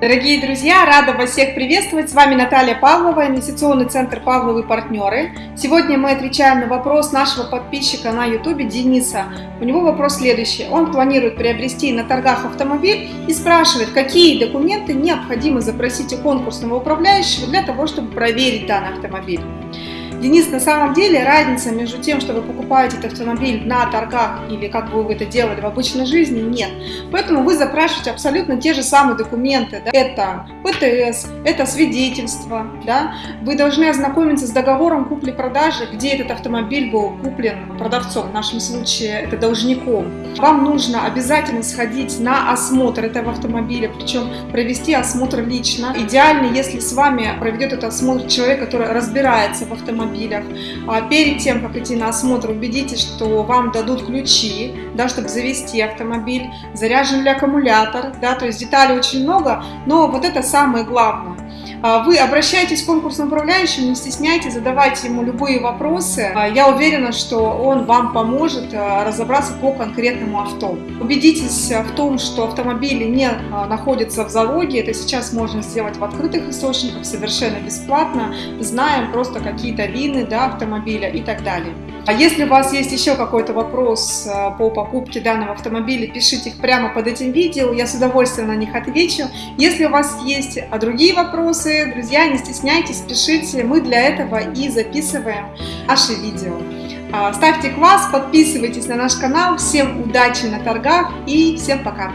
Дорогие друзья, рада вас всех приветствовать. С вами Наталья Павлова, инвестиционный центр Павловы партнеры. Сегодня мы отвечаем на вопрос нашего подписчика на YouTube Дениса. У него вопрос следующий. Он планирует приобрести на торгах автомобиль и спрашивает, какие документы необходимо запросить у конкурсного управляющего для того, чтобы проверить данный автомобиль. Денис, на самом деле разница между тем, что вы покупаете этот автомобиль на торгах или как бы вы это делали в обычной жизни, нет. Поэтому вы запрашиваете абсолютно те же самые документы. Да? Это ПТС, это свидетельство. Да? Вы должны ознакомиться с договором купли-продажи, где этот автомобиль был куплен продавцом, в нашем случае это должником. Вам нужно обязательно сходить на осмотр этого автомобиля, причем провести осмотр лично. Идеально, если с вами проведет этот осмотр человек, который разбирается в автомобиле, автомобилях. А перед тем, как идти на осмотр, убедитесь, что вам дадут ключи, да, чтобы завести автомобиль, заряжен ли аккумулятор, да, то есть деталей очень много, но вот это самое главное. А, вы обращаетесь к конкурсному управляющему, не стесняйтесь, задавайте ему любые вопросы. А, я уверена, что он вам поможет а, разобраться по конкретному авто. Убедитесь в том, что автомобили не находятся в залоге. Это сейчас можно сделать в открытых источниках совершенно бесплатно. Знаем просто какие-то вины да, автомобиля и так далее. А если у вас есть еще какой-то вопрос э, по покупке данного автомобиля, пишите их прямо под этим видео, я с удовольствием на них отвечу. Если у вас есть а другие вопросы, друзья, не стесняйтесь, пишите, мы для этого и записываем наши видео. А, ставьте класс, подписывайтесь на наш канал, всем удачи на торгах и всем пока!